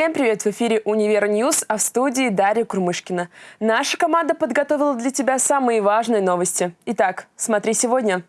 Всем привет! В эфире «Универ News», а в студии Дарья Курмышкина. Наша команда подготовила для тебя самые важные новости. Итак, смотри сегодня.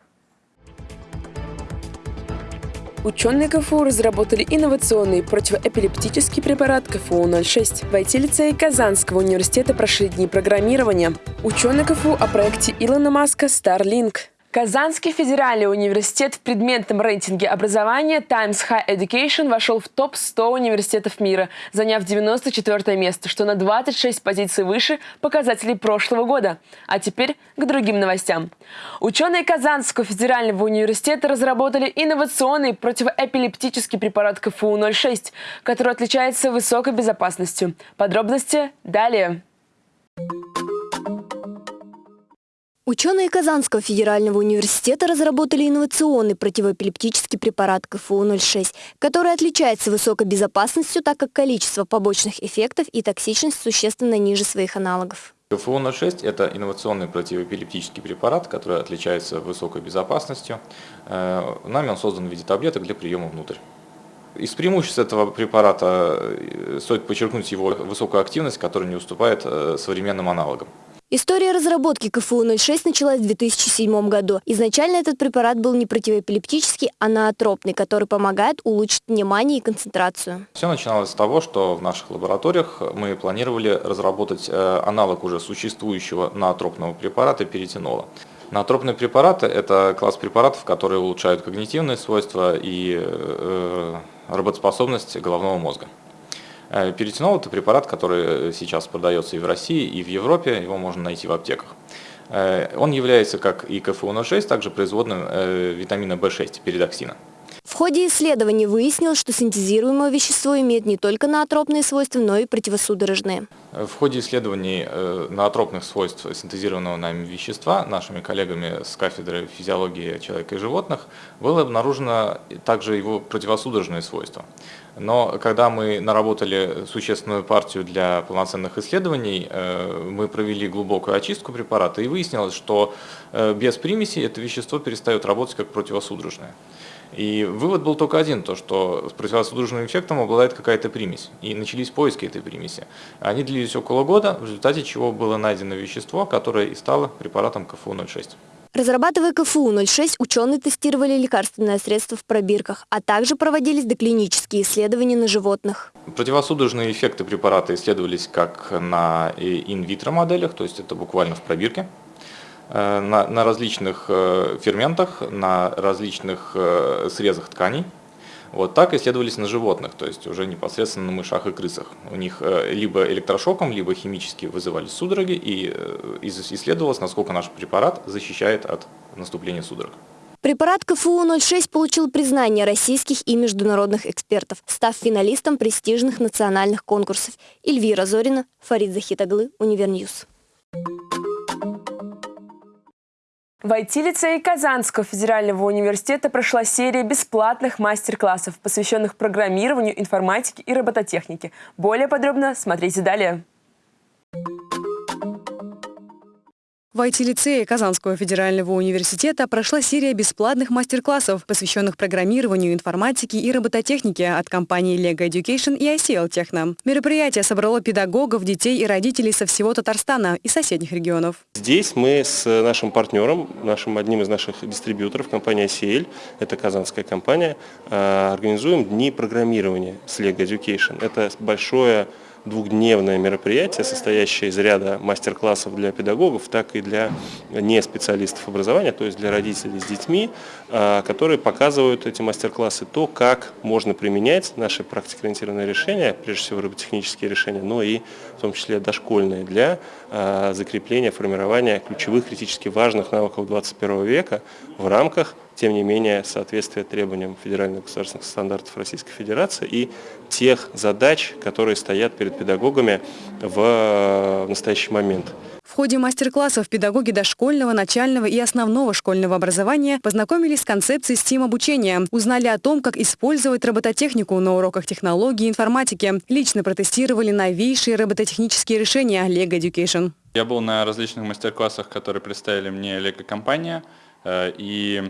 Ученые КФУ разработали инновационный противоэпилептический препарат КФУ-06. В IT-лицее Казанского университета прошли дни программирования. Ученые КФУ о проекте Илона Маска Starlink. Казанский федеральный университет в предметном рейтинге образования Times High Education вошел в топ-100 университетов мира, заняв 94 место, что на 26 позиций выше показателей прошлого года. А теперь к другим новостям. Ученые Казанского федерального университета разработали инновационный противоэпилептический препарат КФУ-06, который отличается высокой безопасностью. Подробности далее. Ученые Казанского федерального университета разработали инновационный противоэпилептический препарат КФУ-06, который отличается высокой безопасностью, так как количество побочных эффектов и токсичность существенно ниже своих аналогов. КФУ-06 – это инновационный противоэпилептический препарат, который отличается высокой безопасностью. Э, нами он создан в виде таблеток для приема внутрь. Из преимуществ этого препарата э, стоит подчеркнуть его высокую активность, которая не уступает э, современным аналогам. История разработки КФУ-06 началась в 2007 году. Изначально этот препарат был не противоэпилептический, а наотропный, который помогает улучшить внимание и концентрацию. Все начиналось с того, что в наших лабораториях мы планировали разработать э, аналог уже существующего наотропного препарата перетинола. Наотропные препараты – это класс препаратов, которые улучшают когнитивные свойства и э, работоспособность головного мозга. Э, Перетинол – это препарат, который сейчас продается и в России, и в Европе, его можно найти в аптеках. Э, он является, как и КФУ-06, также производным э, витамина В6, передоксина. Ходе исследований выяснилось, что синтезируемое вещество имеет не только наотропные свойства, но и противосудорожные. В ходе исследований наотропных свойств синтезированного нами вещества нашими коллегами с кафедры физиологии человека и животных было обнаружено также его противосудорожные свойства. Но когда мы наработали существенную партию для полноценных исследований, э, мы провели глубокую очистку препарата и выяснилось, что э, без примесей это вещество перестает работать как противосудорожное. И вывод был только один, то что с противосудорожным эффектом обладает какая-то примесь. И начались поиски этой примеси. Они длились около года, в результате чего было найдено вещество, которое и стало препаратом КФУ-06. Разрабатывая КФУ-06, ученые тестировали лекарственное средство в пробирках, а также проводились доклинические исследования на животных. Противосудорожные эффекты препарата исследовались как на инвитро моделях, то есть это буквально в пробирке, на, на различных э, ферментах, на различных э, срезах тканей. Вот так исследовались на животных, то есть уже непосредственно на мышах и крысах. У них э, либо электрошоком, либо химически вызывались судороги, и э, исследовалось, насколько наш препарат защищает от наступления судорог. Препарат КФУ-06 получил признание российских и международных экспертов, став финалистом престижных национальных конкурсов. Эльвира Зорина, Фарид Захитаглы, Универ News. В IT-лицее Казанского федерального университета прошла серия бесплатных мастер-классов, посвященных программированию, информатике и робототехнике. Более подробно смотрите далее. В IT-лицее Казанского федерального университета прошла серия бесплатных мастер-классов, посвященных программированию, информатике и робототехнике от компаний Lego Education и ICL Techno. Мероприятие собрало педагогов, детей и родителей со всего Татарстана и соседних регионов. Здесь мы с нашим партнером, нашим одним из наших дистрибьюторов, компания ICL, это казанская компания, э, организуем дни программирования с Lego Education. Это большое двухдневное мероприятие, состоящее из ряда мастер-классов для педагогов, так и для не специалистов образования, то есть для родителей с детьми, а, которые показывают эти мастер-классы то, как можно применять наши практикоориентированные решения, прежде всего роботехнические решения, но и в том числе дошкольные, для а, закрепления, формирования ключевых критически важных навыков 21 века в рамках тем не менее, соответствие требованиям федеральных государственных стандартов Российской Федерации и тех задач, которые стоят перед педагогами в настоящий момент. В ходе мастер-классов педагоги дошкольного, начального и основного школьного образования познакомились с концепцией STEAM-обучения, узнали о том, как использовать робототехнику на уроках технологии и информатики, лично протестировали новейшие робототехнические решения Lego Education. Я был на различных мастер-классах, которые представили мне Lego-компания, э, и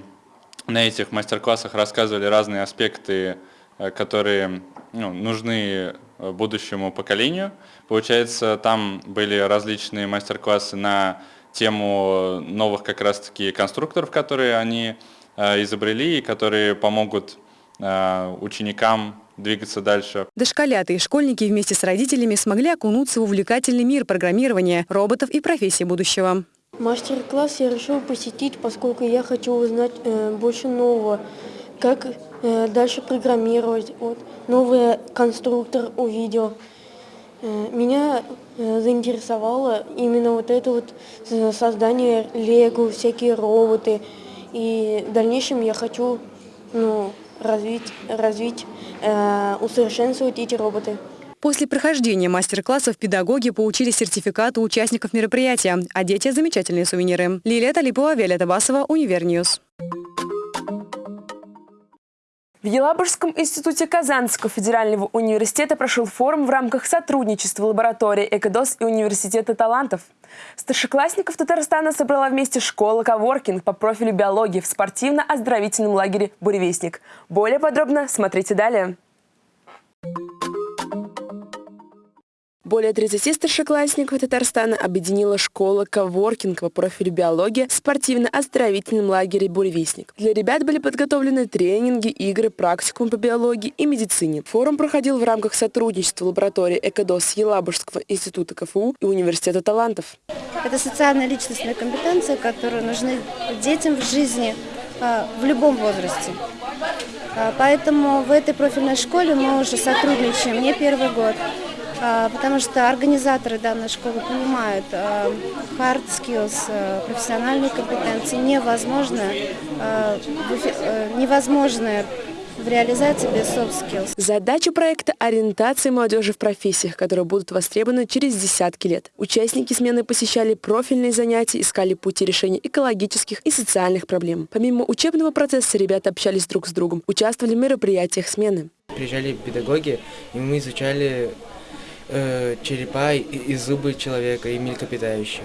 на этих мастер-классах рассказывали разные аспекты, э, которые ну, нужны будущему поколению. Получается, там были различные мастер-классы на тему новых как раз-таки конструкторов, которые они изобрели и которые помогут ученикам двигаться дальше. Дошколята и школьники вместе с родителями смогли окунуться в увлекательный мир программирования, роботов и профессий будущего. Мастер-класс я решил посетить, поскольку я хочу узнать э, больше нового, как э, дальше программировать. Вот, новый конструктор увидел. Э, меня э, заинтересовало именно вот это вот э, создание лего, всякие роботы. И в дальнейшем я хочу ну, развить, развить э, усовершенствовать эти роботы. После прохождения мастер-классов педагоги получили сертификаты участников мероприятия, а дети – замечательные сувениры. Лилия Талипова, Виолетта Басова, Универ News. В Елабужском институте Казанского федерального университета прошел форум в рамках сотрудничества лаборатории «Экодос» и Университета талантов. Старшеклассников Татарстана собрала вместе школа «Коворкинг» по профилю биологии в спортивно-оздоровительном лагере «Буревестник». Более подробно смотрите далее. Более 30 старшеклассников Татарстана объединила школа коворкинг по профилю биология в спортивно-оздоровительном лагере «Буревестник». Для ребят были подготовлены тренинги, игры, практикум по биологии и медицине. Форум проходил в рамках сотрудничества лаборатории «Экодос» Елабужского института КФУ и Университета талантов. Это социально-личностная компетенция, которая нужны детям в жизни а, в любом возрасте. А, поэтому в этой профильной школе мы уже сотрудничаем не первый год. А, потому что организаторы данной школы понимают, а, hard skills, а, профессиональные компетенции невозможно, э, невозможно в реализации без soft skills. Задача проекта – ориентация молодежи в профессиях, которые будут востребованы через десятки лет. Участники смены посещали профильные занятия, искали пути решения экологических и социальных проблем. Помимо учебного процесса ребята общались друг с другом, участвовали в мероприятиях смены. Приезжали педагоги, и мы изучали э, черепа и зубы человека и млекопитающих.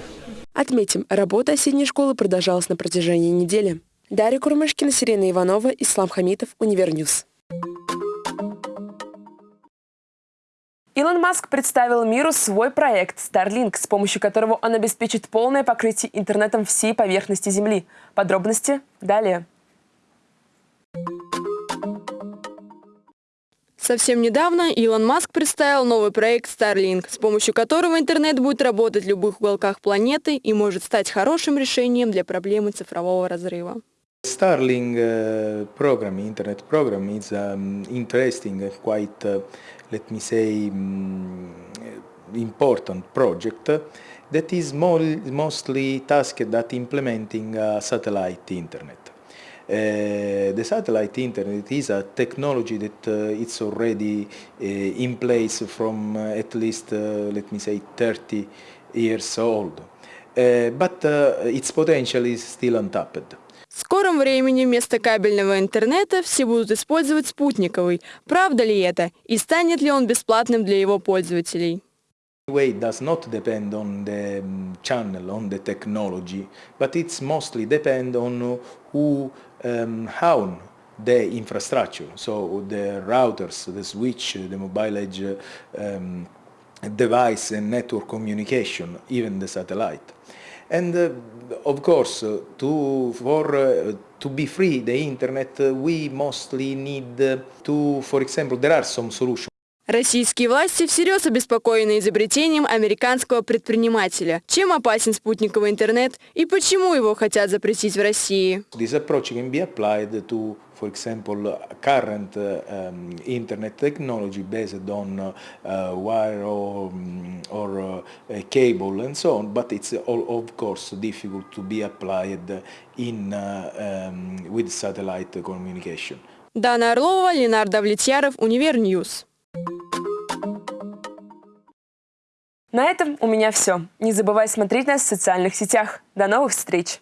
Отметим, работа осенней школы продолжалась на протяжении недели. Дарья Курмышкина, Сирена Иванова, Ислам Хамитов, Универ News. Илон Маск представил миру свой проект Starlink, с помощью которого он обеспечит полное покрытие интернетом всей поверхности Земли. Подробности далее. Совсем недавно Илон Маск представил новый проект Starlink, с помощью которого интернет будет работать в любых уголках планеты и может стать хорошим решением для проблемы цифрового разрыва. Starlink uh, program, internet program, is um, interesting quite, uh, let me say, um, important project that is mostly tasked at implementing uh, satellite internet. Uh, the satellite internet is a technology that uh, it's already uh, in place from uh, at least, uh, let me say, 30 years old. Uh, but its potential is still untapped. В скором времени вместо кабельного интернета все будут использовать спутниковый. Правда ли это? И станет ли он бесплатным для его пользователей? way does not depend on the um, channel, on the technology, but it's mostly depend on who um, the infrastructure, so the routers, the switch, the mobile edge um, device and network communication, even the satellite. And uh, of course, uh, to, for, uh, to be free the internet, uh, we mostly need to, for example, there are some solutions. Российские власти всерьез обеспокоены изобретением американского предпринимателя. Чем опасен спутниковый интернет и почему его хотят запретить в России? For example, current um, internet technology based on uh, wire or, or uh, cable and so on, but it's all, of course difficult to be applied in, uh, um, with satellite communication. Дана Орлова, Ленар Давлетьяров, Универ News. На этом у меня все. Не забывай смотреть нас в социальных сетях. До новых встреч!